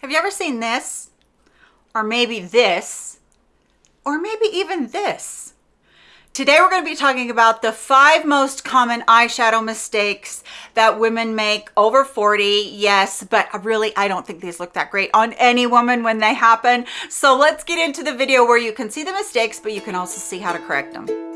Have you ever seen this? Or maybe this? Or maybe even this? Today we're going to be talking about the five most common eyeshadow mistakes that women make over 40. Yes, but really I don't think these look that great on any woman when they happen. So let's get into the video where you can see the mistakes, but you can also see how to correct them.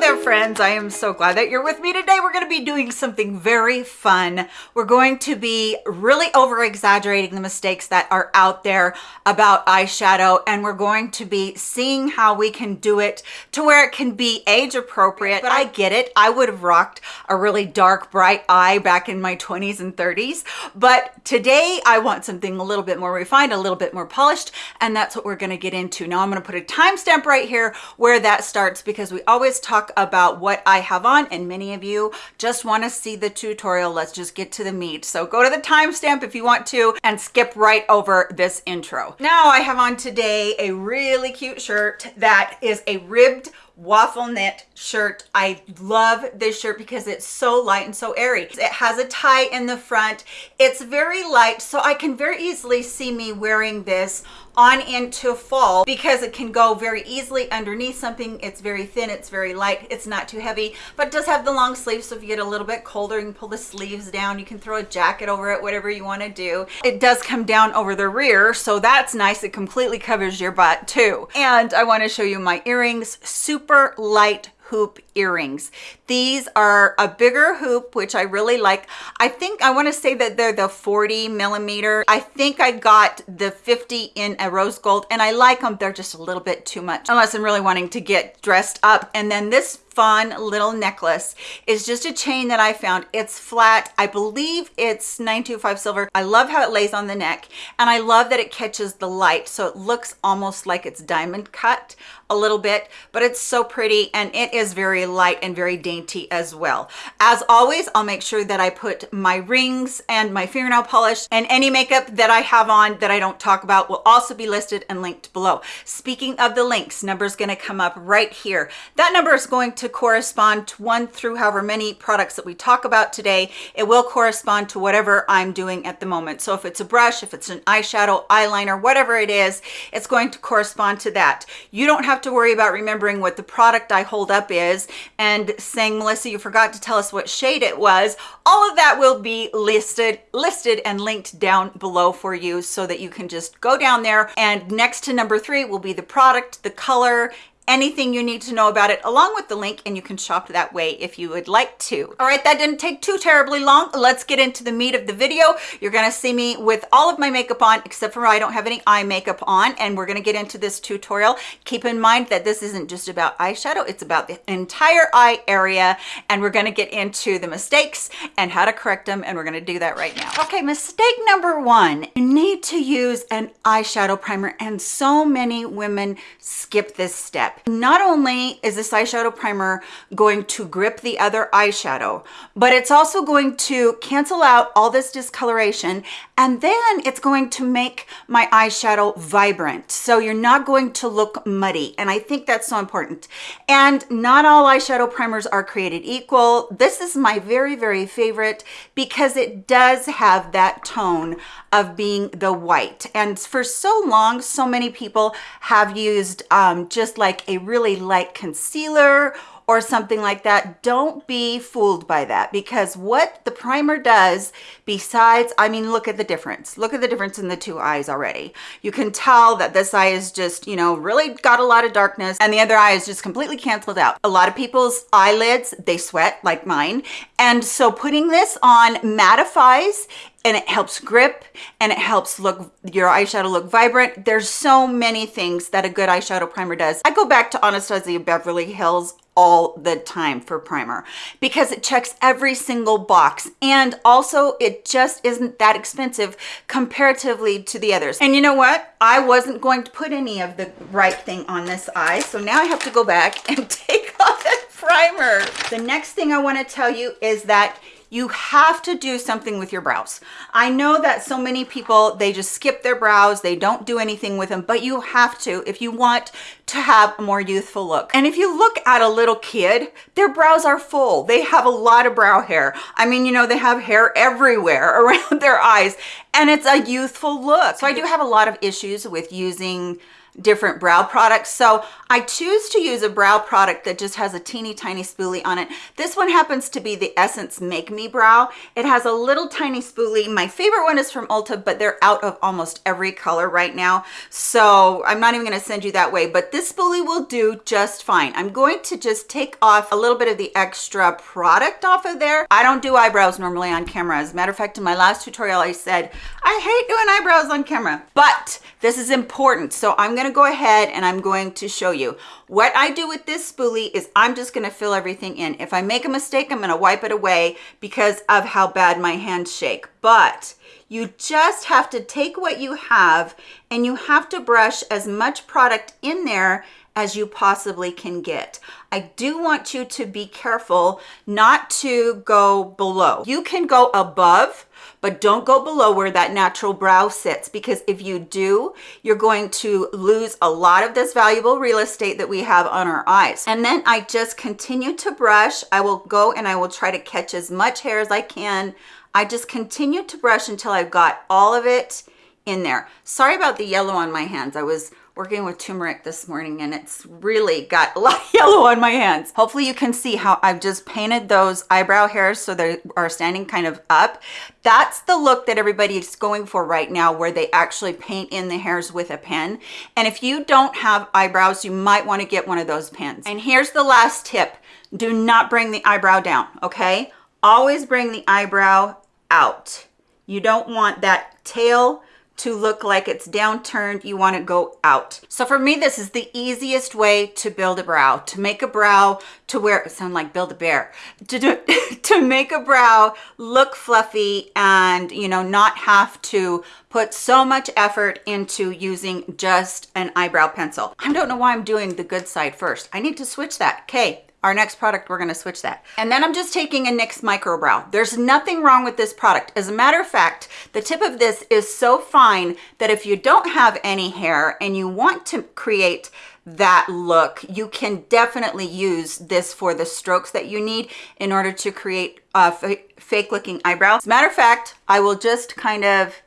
Hello there friends, I am so glad that you're with me today. We're going to be doing something very fun. We're going to be really over exaggerating the mistakes that are out there about eyeshadow and we're going to be seeing how we can do it to where it can be age appropriate. But I get it, I would have rocked a really dark bright eye back in my 20s and 30s. But today I want something a little bit more refined, a little bit more polished and that's what we're going to get into. Now I'm going to put a timestamp right here where that starts because we always talk about what I have on and many of you just want to see the tutorial. Let's just get to the meat. So go to the timestamp if you want to and skip right over this intro. Now I have on today a really cute shirt that is a ribbed waffle knit shirt. I love this shirt because it's so light and so airy. It has a tie in the front. It's very light, so I can very easily see me wearing this on into fall because it can go very easily underneath something. It's very thin, it's very light, it's not too heavy, but does have the long sleeves. So if you get a little bit colder, you can pull the sleeves down. You can throw a jacket over it, whatever you want to do. It does come down over the rear, so that's nice. It completely covers your butt too. And I want to show you my earrings, super light hoop earrings. These are a bigger hoop, which I really like. I think I want to say that they're the 40 millimeter. I think I got the 50 in a rose gold and I like them. They're just a little bit too much unless I'm really wanting to get dressed up. And then this fun little necklace is just a chain that I found. It's flat. I believe it's 925 silver. I love how it lays on the neck and I love that it catches the light. So it looks almost like it's diamond cut a little bit, but it's so pretty and it is very light and very dainty as well. As always, I'll make sure that I put my rings and my fingernail polish and any makeup that I have on that I don't talk about will also be listed and linked below. Speaking of the links, number is going to come up right here. That number is going to correspond to one through however many products that we talk about today. It will correspond to whatever I'm doing at the moment. So if it's a brush, if it's an eyeshadow, eyeliner, whatever it is, it's going to correspond to that. You don't have to worry about remembering what the product I hold up is and saying, Melissa, you forgot to tell us what shade it was. All of that will be listed, listed and linked down below for you so that you can just go down there and next to number three will be the product, the color, anything you need to know about it along with the link and you can shop that way if you would like to. All right that didn't take too terribly long. Let's get into the meat of the video. You're to see me with all of my makeup on except for i don't have any eye makeup on and we're to get into this tutorial. Keep in mind that this isn't just about eyeshadow it's about the entire eye area and we're to get into the mistakes and how to correct them and we're to do that right now. Okay mistake number one. You need to use an eyeshadow primer and so many women skip this step not only is this eyeshadow primer going to grip the other eyeshadow, but it's also going to cancel out all this discoloration and then it's going to make my eyeshadow vibrant. So you're not going to look muddy. And I think that's so important. And not all eyeshadow primers are created equal. This is my very, very favorite because it does have that tone of being the white. And for so long, so many people have used um, just like a really light concealer or something like that don't be fooled by that because what the primer does besides i mean look at the difference. Look at the difference in the two eyes already. You can tell that this eye is just you know really got a lot of darkness and the other eye is just completely canceled out. A lot of people's eyelids they sweat like mine. And so putting this on mattifies and it helps grip and it helps look your eyeshadow look vibrant. There's so many things that a good eyeshadow primer does. I go back to anastasia beverly hills all the time for primer because it checks every single box. And also it just isn't that expensive comparatively to the others. And you know what? I wasn't going to put any of the right thing on this eye. So now i have to go back and take off that primer. The next thing i want to tell you is that you have to do something with your brows. I know that so many people, they just skip their brows, they don't do anything with them, but you have to if you want to have a more youthful look. And if you look at a little kid, their brows are full. They have a lot of brow hair. I mean, you know, they have hair everywhere around their eyes and it's a youthful look. So I do have a lot of issues with using different brow products. So I choose to use a brow product that just has a teeny tiny spoolie on it. This one happens to be the Essence Make Me Brow. It has a little tiny spoolie. My favorite one is from Ulta, but they're out of almost every color right now. So I'm not even gonna send you that way, but this spoolie will do just fine. I'm going to just take off a little bit of the extra product off of there. I don't do eyebrows normally on camera. As a matter of fact, in my last tutorial, I said, I hate doing eyebrows on camera, but this is important. So I'm gonna go ahead and I'm going to show you. What I do with this spoolie is I'm just gonna fill everything in. If I make a mistake, I'm gonna wipe it away because of how bad my hands shake. But you just have to take what you have and you have to brush as much product in there as you possibly can get. I do want you to be careful not to go below. You can go above but don't go below where that natural brow sits because if you do, you're going to lose a lot of this valuable real estate that we have on our eyes. And then I just continue to brush. I will go and I will try to catch as much hair as I can. I just continue to brush until I've got all of it in there. Sorry about the yellow on my hands. I was working with turmeric this morning and it's really got a lot of yellow on my hands. Hopefully you can see how I've just painted those eyebrow hairs so they are standing kind of up. That's the look that everybody is going for right now where they actually paint in the hairs with a pen. And if you don't have eyebrows, you might want to get one of those pens. And here's the last tip. Do not bring the eyebrow down, okay? Always bring the eyebrow out. You don't want that tail to look like it's downturned, you want to go out. So for me, this is the easiest way to build a brow, to make a brow to where, it sound like build a bear, to, do, to make a brow look fluffy and, you know, not have to put so much effort into using just an eyebrow pencil. I don't know why I'm doing the good side first. I need to switch that. Okay, our next product, we're gonna switch that. And then I'm just taking a NYX Micro Brow. There's nothing wrong with this product. As a matter of fact, the tip of this is so fine that if you don't have any hair and you want to create that look, you can definitely use this for the strokes that you need in order to create uh, a fake looking eyebrow. As a matter of fact, I will just kind of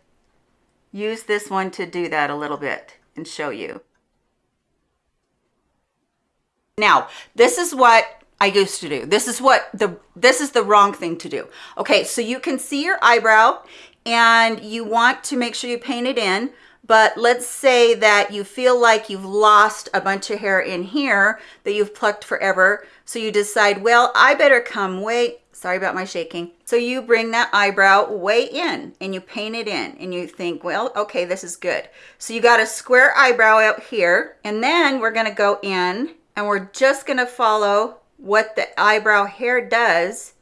use this one to do that a little bit and show you. Now, this is what I used to do. This is what the, this is the wrong thing to do. Okay, so you can see your eyebrow and you want to make sure you paint it in, but let's say that you feel like you've lost a bunch of hair in here that you've plucked forever. So you decide, well, I better come way, sorry about my shaking. So you bring that eyebrow way in and you paint it in and you think, well, okay, this is good. So you got a square eyebrow out here and then we're gonna go in and we're just gonna follow what the eyebrow hair does,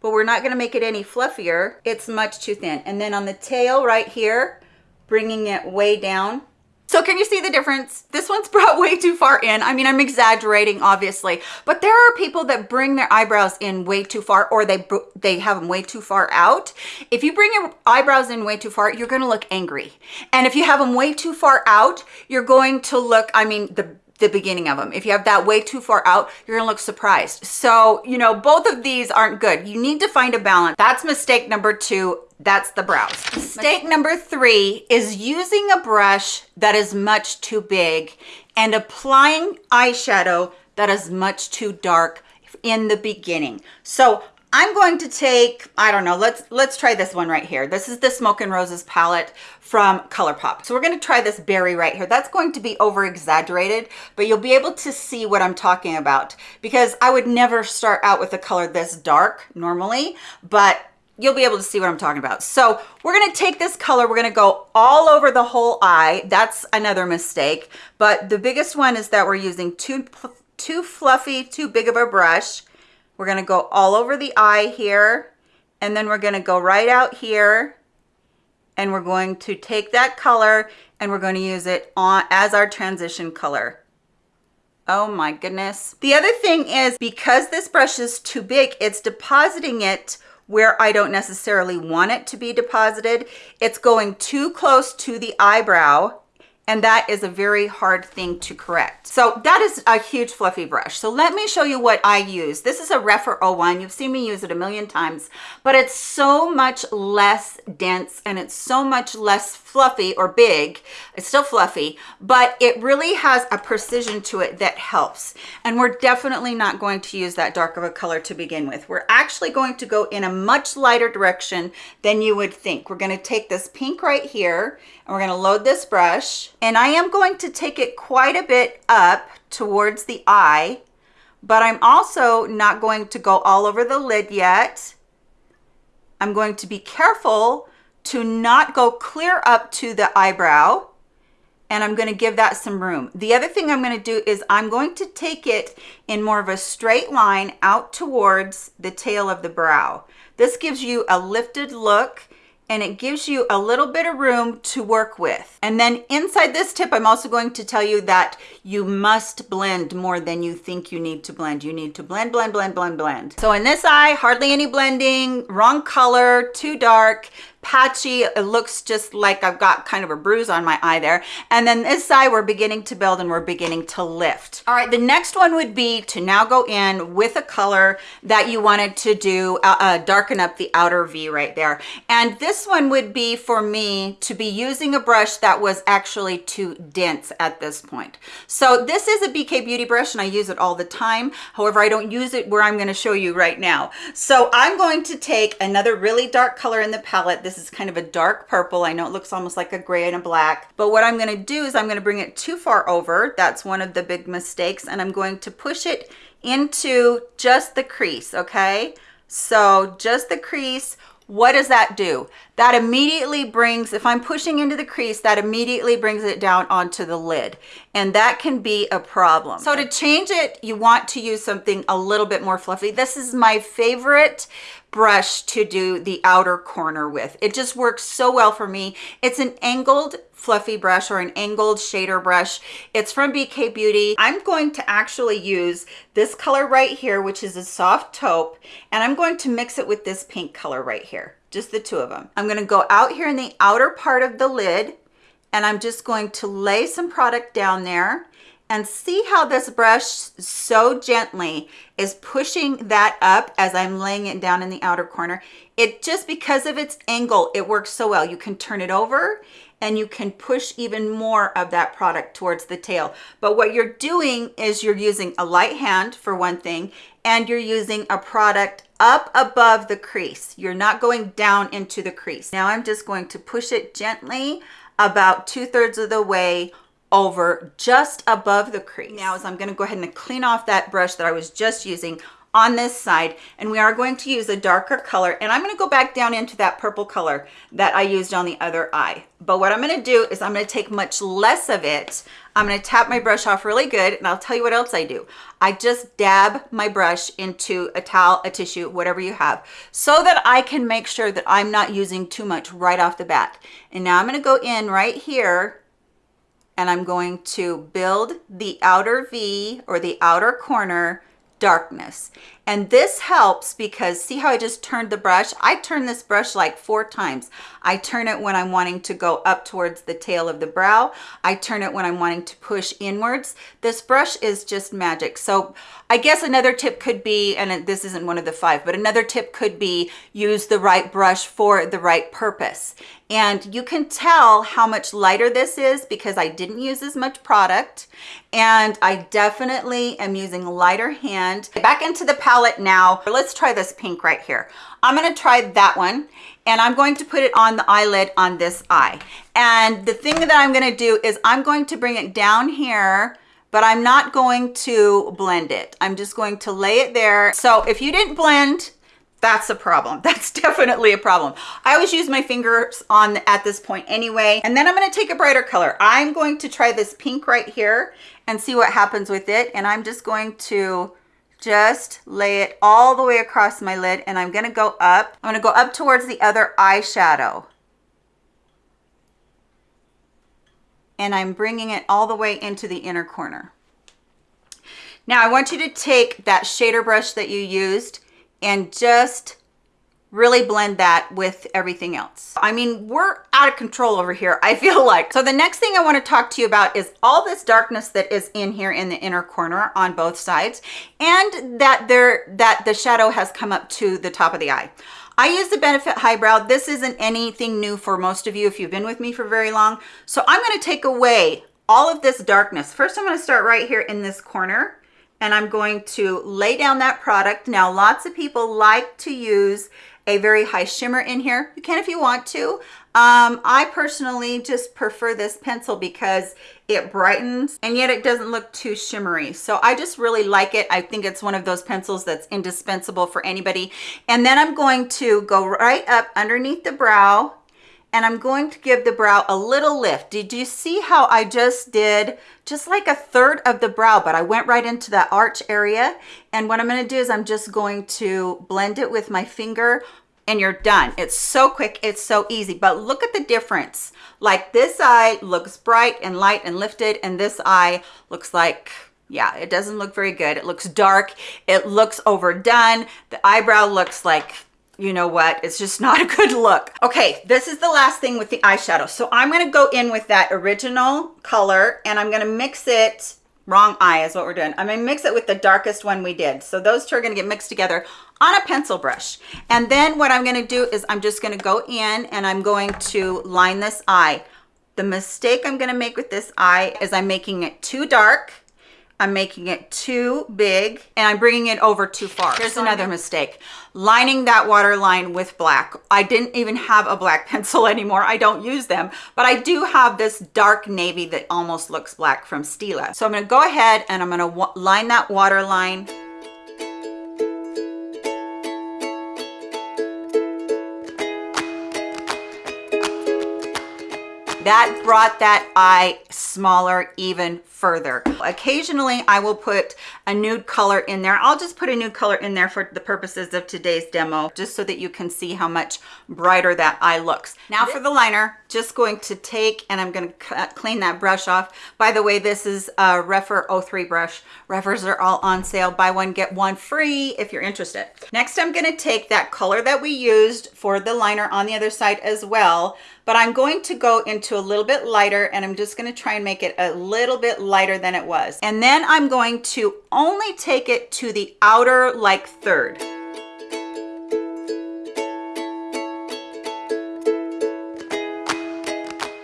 but we're not gonna make it any fluffier. It's much too thin. And then on the tail right here, bringing it way down. So can you see the difference? This one's brought way too far in. I mean, I'm exaggerating, obviously, but there are people that bring their eyebrows in way too far or they they have them way too far out. If you bring your eyebrows in way too far, you're gonna look angry. And if you have them way too far out, you're going to look, I mean, the the beginning of them. If you have that way too far out, you're gonna look surprised. So, you know, both of these aren't good. You need to find a balance. That's mistake number two. That's the brows. Mistake number three is using a brush that is much too big and applying eyeshadow that is much too dark in the beginning. So I'm going to take, I don't know, let's let's try this one right here. This is the Smoke and Roses palette from ColourPop. So we're gonna try this berry right here. That's going to be over exaggerated, but you'll be able to see what I'm talking about because I would never start out with a color this dark normally, but you'll be able to see what I'm talking about. So we're gonna take this color, we're gonna go all over the whole eye. That's another mistake, but the biggest one is that we're using too, too fluffy, too big of a brush we're to go all over the eye here, and then we're to go right out here, and we're going to take that color and we're going to use it on as our transition color. Oh my goodness. The other thing is because this brush is too big, it's depositing it where I don't necessarily want it to be deposited. It's going too close to the eyebrow and that is a very hard thing to correct. So that is a huge fluffy brush. So let me show you what I use. This is a Rephr 01. You've seen me use it a million times, but it's so much less dense and it's so much less fluffy or big. It's still fluffy, but it really has a precision to it that helps. And we're definitely not going to use that dark of a color to begin with. We're actually going to go in a much lighter direction than you would think. We're gonna take this pink right here and we're gonna load this brush and I am going to take it quite a bit up towards the eye, but I'm also not going to go all over the lid yet. I'm going to be careful to not go clear up to the eyebrow and I'm going to give that some room. The other thing I'm going to do is I'm going to take it in more of a straight line out towards the tail of the brow. This gives you a lifted look and it gives you a little bit of room to work with. And then inside this tip, I'm also going to tell you that you must blend more than you think you need to blend. You need to blend, blend, blend, blend, blend. So in this eye, hardly any blending, wrong color, too dark, patchy. It looks just like I've got kind of a bruise on my eye there. And then this side, we're beginning to build and we're beginning to lift. All right, the next one would be to now go in with a color that you wanted to do, uh, uh, darken up the outer V right there. And this one would be for me to be using a brush that was actually too dense at this point. So this is a BK Beauty brush and I use it all the time. However, I don't use it where I'm gonna show you right now. So I'm going to take another really dark color in the palette. This this is kind of a dark purple. I know it looks almost like a gray and a black, but what I'm gonna do is I'm gonna bring it too far over. That's one of the big mistakes. And I'm going to push it into just the crease, okay? So just the crease, what does that do? That immediately brings, if I'm pushing into the crease, that immediately brings it down onto the lid. And that can be a problem. So to change it, you want to use something a little bit more fluffy. This is my favorite brush to do the outer corner with. It just works so well for me. It's an angled fluffy brush or an angled shader brush. It's from BK Beauty. I'm going to actually use this color right here, which is a soft taupe, and I'm going to mix it with this pink color right here, just the two of them. I'm gonna go out here in the outer part of the lid, and I'm just going to lay some product down there and see how this brush so gently is pushing that up as I'm laying it down in the outer corner. It just because of its angle, it works so well. You can turn it over and you can push even more of that product towards the tail. But what you're doing is you're using a light hand for one thing, and you're using a product up above the crease. You're not going down into the crease. Now I'm just going to push it gently about two thirds of the way over just above the crease. Now is I'm gonna go ahead and clean off that brush that I was just using on this side and we are going to use a darker color and I'm going to go back down into that purple color that I used on the other eye. But what I'm going to do is I'm going to take much less of it. I'm going to tap my brush off really good and I'll tell you what else I do. I just dab my brush into a towel, a tissue, whatever you have, so that I can make sure that I'm not using too much right off the bat. And now I'm going to go in right here and I'm going to build the outer V or the outer corner darkness. And this helps because see how I just turned the brush? I turn this brush like four times. I turn it when I'm wanting to go up towards the tail of the brow. I turn it when I'm wanting to push inwards. This brush is just magic. So I guess another tip could be, and this isn't one of the five, but another tip could be use the right brush for the right purpose. And you can tell how much lighter this is because I didn't use as much product. And I definitely am using lighter hand. Back into the palette now. Let's try this pink right here. I'm gonna try that one and I'm going to put it on the eyelid on this eye. And the thing that I'm gonna do is I'm going to bring it down here but I'm not going to blend it. I'm just going to lay it there. So if you didn't blend, that's a problem. That's definitely a problem. I always use my fingers on at this point anyway. And then I'm gonna take a brighter color. I'm going to try this pink right here and see what happens with it. And I'm just going to just lay it all the way across my lid and I'm gonna go up. I'm gonna go up towards the other eyeshadow. And I'm bringing it all the way into the inner corner. Now I want you to take that shader brush that you used and just really blend that with everything else. I mean, we're out of control over here, I feel like. So the next thing I wanna talk to you about is all this darkness that is in here in the inner corner on both sides, and that there that the shadow has come up to the top of the eye. I use the Benefit Highbrow. This isn't anything new for most of you if you've been with me for very long. So I'm gonna take away all of this darkness. First, I'm gonna start right here in this corner and I'm going to lay down that product. Now, lots of people like to use a very high shimmer in here. You can if you want to. Um, I personally just prefer this pencil because it brightens and yet it doesn't look too shimmery. So I just really like it. I think it's one of those pencils that's indispensable for anybody. And then I'm going to go right up underneath the brow and I'm going to give the brow a little lift. Did you see how I just did just like a third of the brow, but I went right into that arch area. And what I'm gonna do is I'm just going to blend it with my finger and you're done. It's so quick, it's so easy, but look at the difference. Like this eye looks bright and light and lifted, and this eye looks like yeah, it doesn't look very good. It looks dark. It looks overdone. The eyebrow looks like you know what? It's just not a good look. Okay this is the last thing with the eyeshadow. So i'm going to go in with that original color and i'm going to mix it wrong eye is what we're doing. I'm going to mix it with the darkest one we did. So those two are going to get mixed together on a pencil brush. And then what i'm going to do is i'm just going to go in and i'm going to line this eye. The mistake i'm going to make with this eye is i'm making it too dark I'm making it too big and I'm bringing it over too far. Here's another mistake. Lining that waterline with black. I didn't even have a black pencil anymore. I don't use them, but I do have this dark navy that almost looks black from Stila. So I'm gonna go ahead and I'm gonna line that waterline that brought that eye smaller even further. Occasionally I will put a nude color in there. I'll just put a nude color in there for the purposes of today's demo, just so that you can see how much brighter that eye looks. Now for the liner, just going to take and I'm going to clean that brush off. By the way, this is a Rephr 03 brush. Rephrs are all on sale. Buy one, get one free if you're interested. Next, I'm going to take that color that we used for the liner on the other side as well, but I'm going to go into a little bit lighter and I'm just going to try and make it a little bit lighter than it was. And then I'm going to only take it to the outer like third.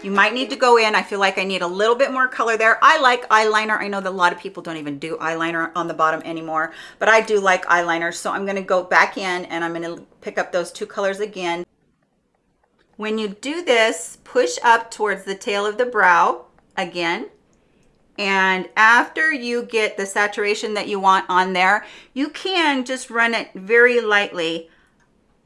You might need to go in. I feel like I need a little bit more color there. I like eyeliner. I know that a lot of people don't even do eyeliner on the bottom anymore, but I do like eyeliner. So I'm gonna go back in and I'm gonna pick up those two colors again. When you do this, push up towards the tail of the brow again. And after you get the saturation that you want on there, you can just run it very lightly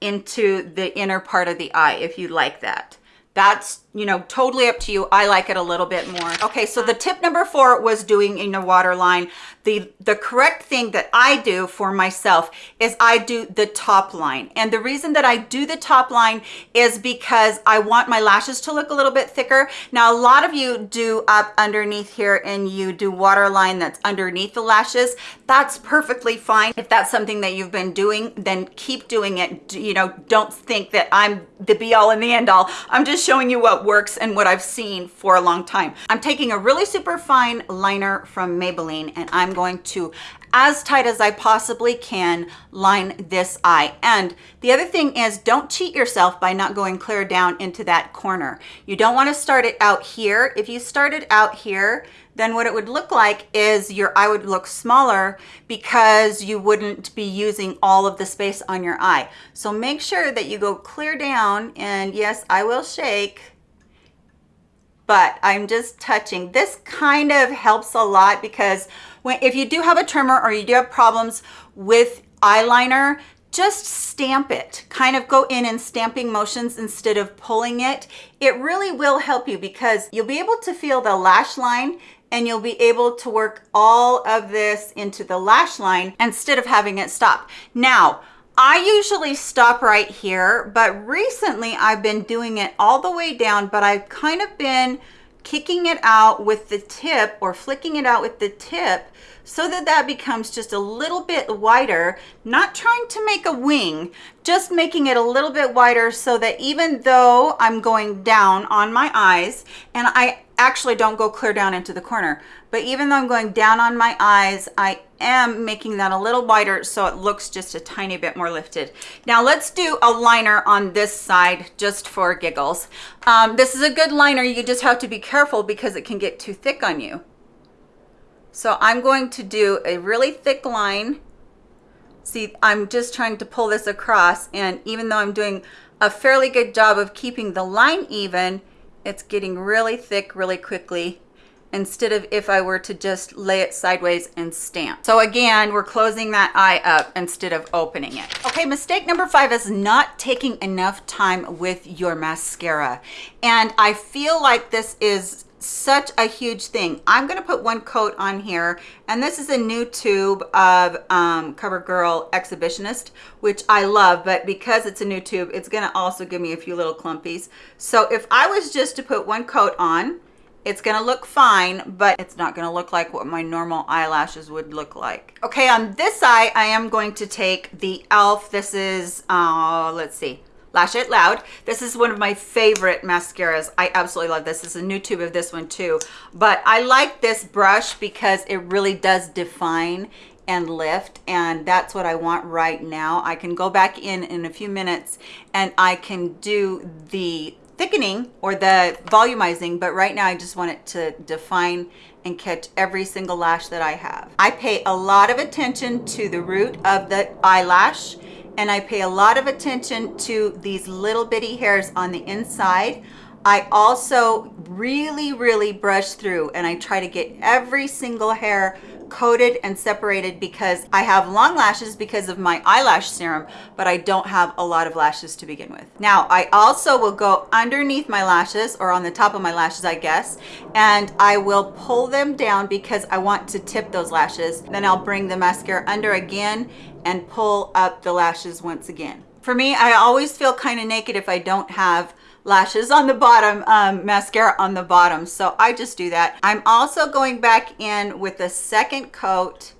into the inner part of the eye if you like that. That's you know, totally up to you. I like it a little bit more. Okay, so the tip number four was doing in the waterline. The, the correct thing that I do for myself is I do the top line. And the reason that I do the top line is because I want my lashes to look a little bit thicker. Now, a lot of you do up underneath here and you do waterline that's underneath the lashes. That's perfectly fine. If that's something that you've been doing, then keep doing it. You know, don't think that I'm the be all and the end all. I'm just showing you what works and what I've seen for a long time. I'm taking a really super fine liner from Maybelline and I'm going to as tight as I possibly can line this eye. And the other thing is don't cheat yourself by not going clear down into that corner. You don't want to start it out here. If you started out here, then what it would look like is your eye would look smaller because you wouldn't be using all of the space on your eye. So make sure that you go clear down and yes, I will shake but I'm just touching. This kind of helps a lot because when if you do have a tremor or you do have problems with eyeliner, just stamp it. Kind of go in and stamping motions instead of pulling it. It really will help you because you'll be able to feel the lash line and you'll be able to work all of this into the lash line instead of having it stop. Now, I usually stop right here, but recently I've been doing it all the way down, but I've kind of been kicking it out with the tip or flicking it out with the tip so that that becomes just a little bit wider, not trying to make a wing, just making it a little bit wider so that even though I'm going down on my eyes, and I actually don't go clear down into the corner, but even though I'm going down on my eyes, I am making that a little wider so it looks just a tiny bit more lifted. Now let's do a liner on this side just for giggles. Um, this is a good liner, you just have to be careful because it can get too thick on you. So I'm going to do a really thick line. See, I'm just trying to pull this across and even though I'm doing a fairly good job of keeping the line even, it's getting really thick really quickly instead of if I were to just lay it sideways and stamp. So again, we're closing that eye up instead of opening it. Okay, mistake number five is not taking enough time with your mascara. And I feel like this is such a huge thing. I'm going to put one coat on here and this is a new tube of um, CoverGirl Exhibitionist, which I love, but because it's a new tube, it's going to also give me a few little clumpies. So if I was just to put one coat on, it's gonna look fine, but it's not gonna look like what my normal eyelashes would look like. Okay, on this eye, I am going to take the e.l.f. This is, uh, let's see, Lash It Loud. This is one of my favorite mascaras. I absolutely love this. This is a new tube of this one too. But I like this brush because it really does define and lift and that's what I want right now. I can go back in in a few minutes and I can do the thickening or the volumizing but right now I just want it to define and catch every single lash that I have. I pay a lot of attention to the root of the eyelash and I pay a lot of attention to these little bitty hairs on the inside. I also really, really brush through and I try to get every single hair coated and separated because I have long lashes because of my eyelash serum, but I don't have a lot of lashes to begin with. Now, I also will go underneath my lashes or on the top of my lashes, I guess, and I will pull them down because I want to tip those lashes. Then I'll bring the mascara under again and pull up the lashes once again. For me, I always feel kind of naked if I don't have lashes on the bottom, um, mascara on the bottom. So I just do that. I'm also going back in with a second coat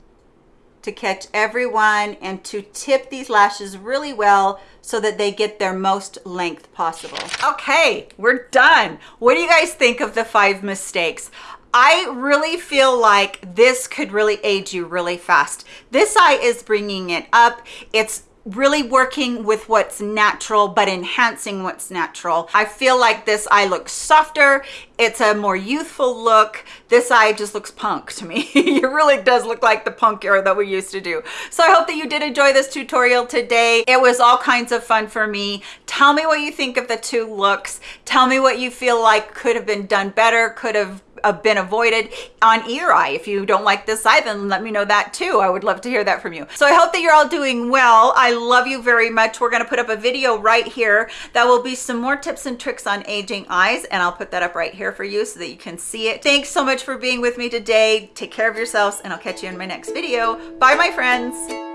to catch everyone and to tip these lashes really well so that they get their most length possible. Okay, we're done. What do you guys think of the five mistakes? I really feel like this could really aid you really fast. This eye is bringing it up. It's really working with what's natural but enhancing what's natural. I feel like this eye looks softer. It's a more youthful look. This eye just looks punk to me. It really does look like the punk era that we used to do. So i hope that you did enjoy this tutorial today. It was all kinds of fun for me. Tell me what you think of the two looks. Tell me what you feel like could have been done better could have been avoided on eye. If you don't like this eye, then let me know that too. I would love to hear that from you. So I hope that you're all doing well. I love you very much. We're gonna put up a video right here that will be some more tips and tricks on aging eyes and I'll put that up right here for you so that you can see it. Thanks so much for being with me today. Take care of yourselves and I'll catch you in my next video. Bye my friends.